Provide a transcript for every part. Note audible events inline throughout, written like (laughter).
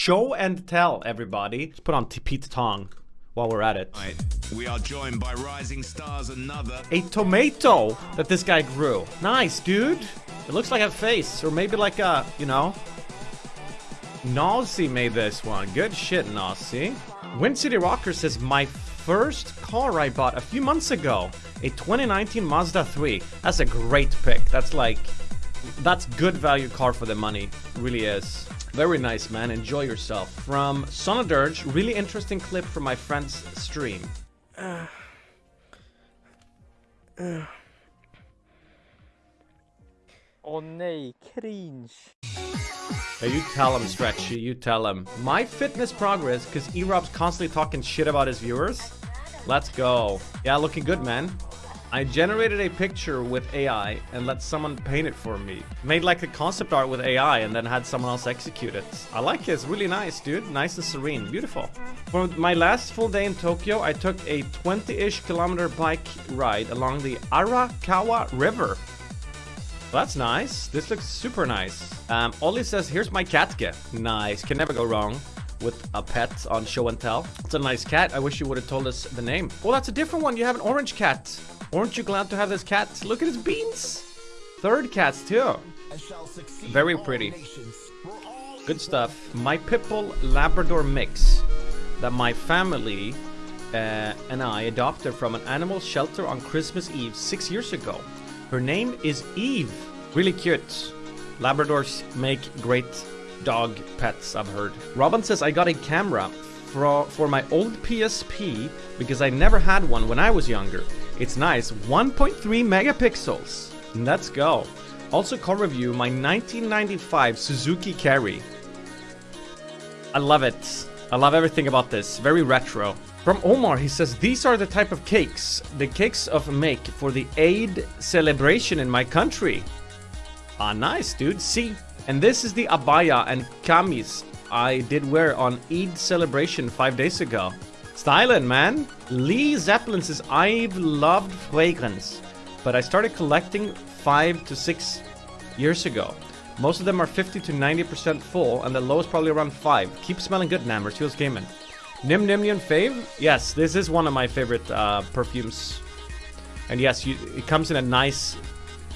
Show and tell, everybody. Let's put on Pete Tong while we're at it. Right. We are joined by Rising Stars, another. A tomato that this guy grew. Nice, dude. It looks like a face, or maybe like a, you know. Nazi made this one. Good shit, Nazi. Wind City Rocker says, my first car I bought a few months ago. A 2019 Mazda 3. That's a great pick. That's like, that's good value car for the money. really is. Very nice, man. Enjoy yourself. From Sonadirge, really interesting clip from my friend's stream. Uh, (sighs) uh. Oh nej, cringe. Hey, you tell him, Stretchy, you tell him. My fitness progress, because E-Rob's constantly talking shit about his viewers. Let's go. Yeah, looking good, man. I generated a picture with AI and let someone paint it for me. Made like a concept art with AI and then had someone else execute it. I like it, it's really nice, dude. Nice and serene, beautiful. For my last full day in Tokyo, I took a 20-ish kilometer bike ride along the Arakawa River. That's nice. This looks super nice. Um, says, here's my gift. Nice, can never go wrong with a pet on show and tell. It's a nice cat. I wish you would have told us the name. Well, that's a different one. You have an orange cat. Aren't you glad to have this cat? Look at his beans. Third cats too. Very pretty. Good stuff. My Pitbull Labrador mix that my family uh, and I adopted from an animal shelter on Christmas Eve six years ago. Her name is Eve. Really cute. Labradors make great dog pets, I've heard. Robin says, I got a camera for, for my old PSP because I never had one when I was younger. It's nice. 1.3 megapixels. Let's go. Also car review my 1995 Suzuki Carry. I love it. I love everything about this. Very retro. From Omar, he says, These are the type of cakes, the cakes of make for the Eid celebration in my country. Ah, nice, dude. See? And this is the abaya and kamis I did wear on Eid celebration five days ago. Styling, man. Lee Zeppelin says, I've loved fragrance, but I started collecting five to six years ago. Most of them are 50 to 90% full, and the low is probably around 5. Keep smelling good, Nammer. Teals Gaming. Nim Nimnian Fave? Yes, this is one of my favorite uh, perfumes. And yes, you, it comes in a nice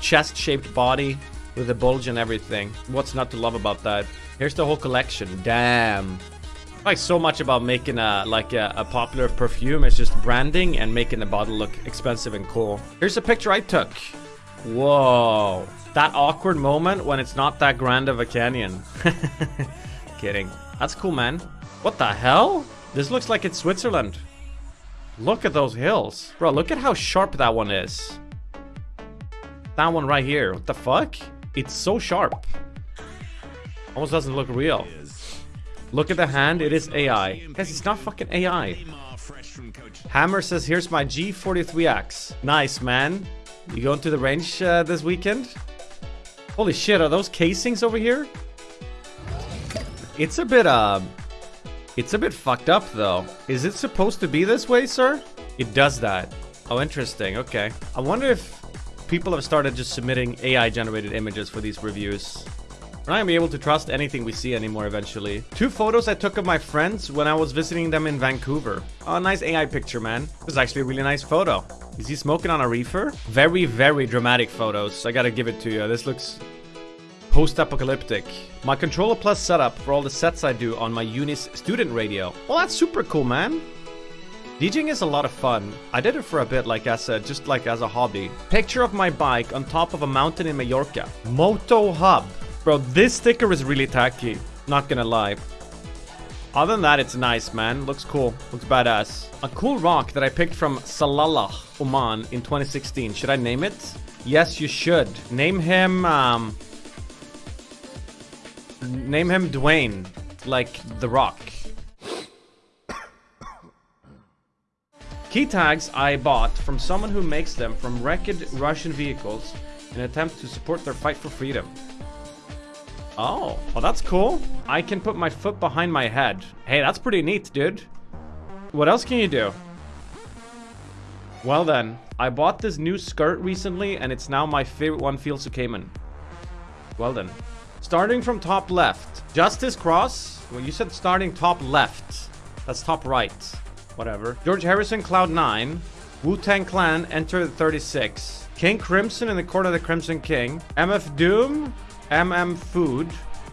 chest-shaped body with a bulge and everything. What's not to love about that? Here's the whole collection. Damn like so much about making a like a, a, popular perfume is just branding and making the bottle look expensive and cool. Here's a picture I took. Whoa. That awkward moment when it's not that grand of a canyon. (laughs) Kidding. That's cool, man. What the hell? This looks like it's Switzerland. Look at those hills. Bro, look at how sharp that one is. That one right here. What the fuck? It's so sharp. Almost doesn't look real. Look at the hand, it is AI. Guys, it's not fucking AI. Hammer says, here's my G43X. Nice, man. You going to the range uh, this weekend? Holy shit, are those casings over here? It's a bit, uh... It's a bit fucked up, though. Is it supposed to be this way, sir? It does that. Oh, interesting. Okay. I wonder if people have started just submitting AI-generated images for these reviews. We're not gonna be able to trust anything we see anymore eventually. Two photos I took of my friends when I was visiting them in Vancouver. Oh, nice AI picture, man. This is actually a really nice photo. Is he smoking on a reefer? Very, very dramatic photos. I gotta give it to you. This looks post-apocalyptic. My Controller Plus setup for all the sets I do on my Unis student radio. Well, that's super cool, man. DJing is a lot of fun. I did it for a bit, like as a, just like as a hobby. Picture of my bike on top of a mountain in Mallorca. Moto Hub. Bro, this sticker is really tacky. Not gonna lie. Other than that, it's nice, man. Looks cool. Looks badass. A cool rock that I picked from Salalah, Oman in 2016. Should I name it? Yes, you should. Name him, um... Name him Dwayne. Like, The Rock. Key tags I bought from someone who makes them from wrecked Russian vehicles in an attempt to support their fight for freedom. Oh, well that's cool. I can put my foot behind my head. Hey, that's pretty neat, dude. What else can you do? Well then, I bought this new skirt recently and it's now my favorite one, Feel So Cayman. Well then. Starting from top left. Justice Cross. Well, you said starting top left. That's top right. Whatever. George Harrison, Cloud 9. Wu-Tang Clan, Enter the 36. King Crimson in the Court of the Crimson King. MF Doom, MM Food.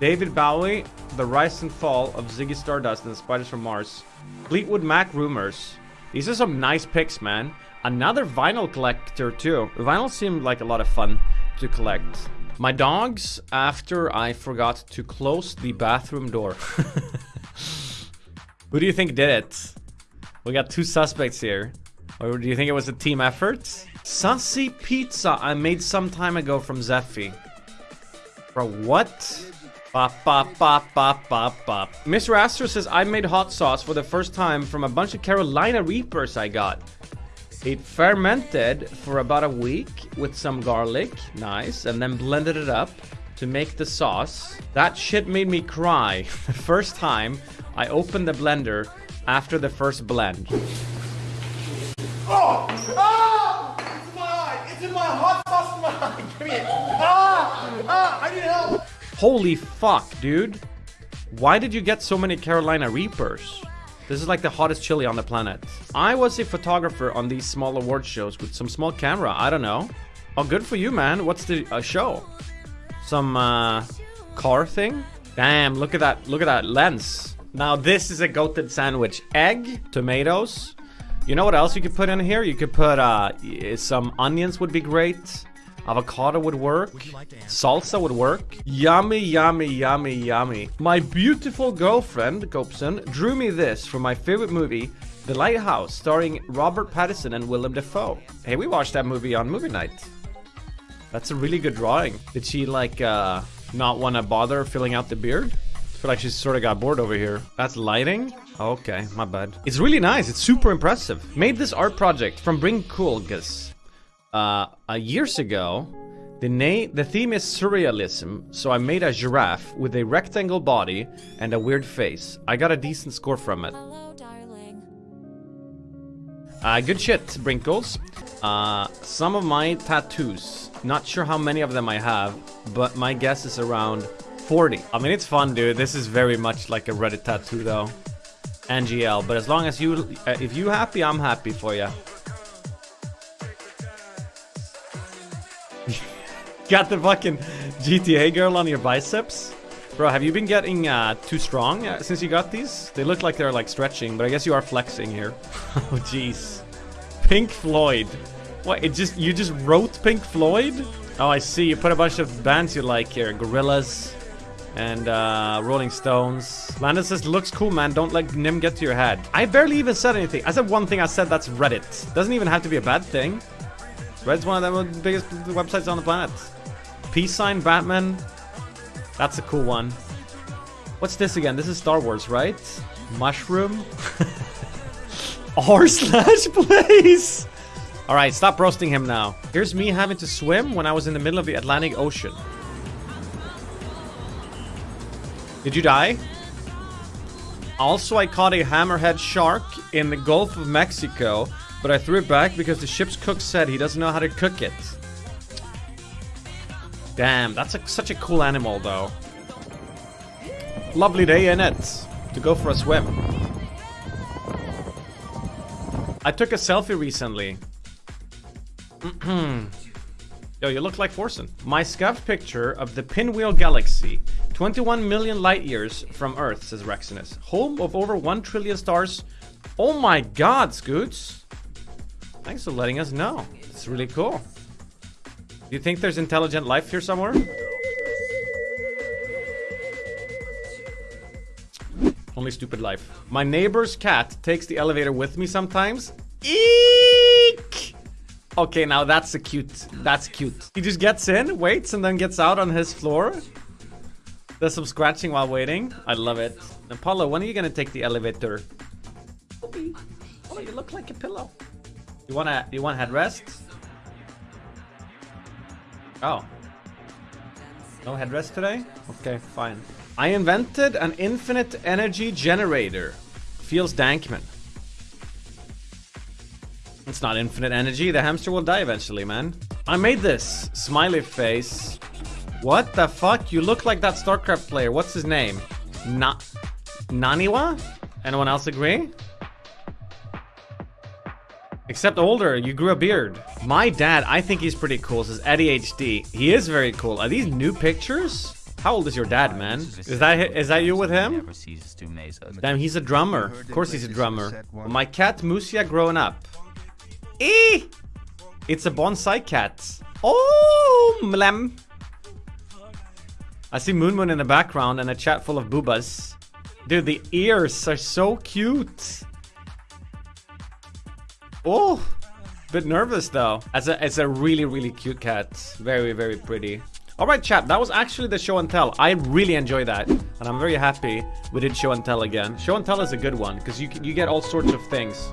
David Bowie, The Rise and Fall of Ziggy Stardust and the Spiders from Mars. Fleetwood Mac Rumors. These are some nice picks, man. Another vinyl collector, too. Vinyl seemed like a lot of fun to collect. My dogs, after I forgot to close the bathroom door. (laughs) Who do you think did it? We got two suspects here. Or do you think it was a team effort? Sussy Pizza I made some time ago from Zeffy. Bro, what? Bop, bop, bop, bop, bop, bop. Mr. Astro says, I made hot sauce for the first time from a bunch of Carolina Reapers I got. It fermented for about a week with some garlic, nice, and then blended it up to make the sauce. That shit made me cry the (laughs) first time I opened the blender after the first blend. Oh! Ah! It's in my eye! It's in my hot sauce in my eye! Give me it! Ah! Ah! I need help! Holy fuck, dude. Why did you get so many Carolina Reapers? This is like the hottest chili on the planet. I was a photographer on these small award shows with some small camera. I don't know. Oh, good for you, man. What's the uh, show? Some uh, car thing? Damn, look at that. Look at that lens. Now, this is a goated sandwich. Egg, tomatoes. You know what else you could put in here? You could put uh, some onions would be great. Avocado would work. Salsa would work. Yummy, yummy, yummy, yummy. My beautiful girlfriend, Gopson, drew me this for my favorite movie, The Lighthouse, starring Robert Pattinson and Willem Dafoe. Hey, we watched that movie on movie night. That's a really good drawing. Did she, like, uh, not want to bother filling out the beard? I feel like she sort of got bored over here. That's lighting? Okay, my bad. It's really nice. It's super impressive. Made this art project from Bring Coolgus uh, uh, years ago, the name, the theme is surrealism, so I made a giraffe with a rectangle body and a weird face. I got a decent score from it. Uh, good shit, Brinkles. Uh, some of my tattoos, not sure how many of them I have, but my guess is around 40. I mean, it's fun, dude. This is very much like a Reddit tattoo, though. NGL, but as long as you, uh, if you happy, I'm happy for you. (laughs) Got the fucking GTA girl on your biceps? Bro, have you been getting uh, too strong uh, since you got these? They look like they're like stretching, but I guess you are flexing here. (laughs) oh, jeez. Pink Floyd. What, it just, you just wrote Pink Floyd? Oh, I see. You put a bunch of bands you like here. Gorillaz and uh, Rolling Stones. Landon says, looks cool, man. Don't let Nim get to your head. I barely even said anything. I said one thing. I said that's Reddit. Doesn't even have to be a bad thing. Reddit's one of the biggest websites on the planet. Peace sign, Batman. That's a cool one. What's this again? This is Star Wars, right? Mushroom. (laughs) R slash place. All right, stop roasting him now. Here's me having to swim when I was in the middle of the Atlantic Ocean. Did you die? Also, I caught a hammerhead shark in the Gulf of Mexico, but I threw it back because the ship's cook said he doesn't know how to cook it. Damn, that's a, such a cool animal, though. Lovely day in it to go for a swim. I took a selfie recently. (clears throat) Yo, you look like Forsen. My scuffed picture of the Pinwheel Galaxy, 21 million light years from Earth, says Rexinus. Home of over 1 trillion stars. Oh my god, Scoots. Thanks for letting us know. It's really cool. Do you think there's intelligent life here somewhere? Only stupid life. My neighbor's cat takes the elevator with me sometimes. Eek! Okay, now that's a cute. That's cute. He just gets in, waits, and then gets out on his floor. There's some scratching while waiting. I love it. Apollo, when are you gonna take the elevator? Oh, you look like a pillow. You wanna you want headrest? Oh. No headrest today? Okay, fine. I invented an infinite energy generator. Feels Dankman. Not infinite energy. The hamster will die eventually, man. I made this smiley face What the fuck? You look like that StarCraft player. What's his name? Na Naniwa? Anyone else agree? Except older, you grew a beard. My dad, I think he's pretty cool, says Eddie HD. He is very cool. Are these new pictures? How old is your dad, man? Is that is that you with him? Damn, he's a drummer. Of course he's a drummer. My cat Musia growing up. Eee! It's a bonsai cat. Oh, mlem. I see Moon Moon in the background and a chat full of boobas. Dude, the ears are so cute. Oh, bit nervous though. As a, it's a really, really cute cat. Very, very pretty. All right, chat. That was actually the show and tell. I really enjoy that, and I'm very happy we did show and tell again. Show and tell is a good one because you you get all sorts of things.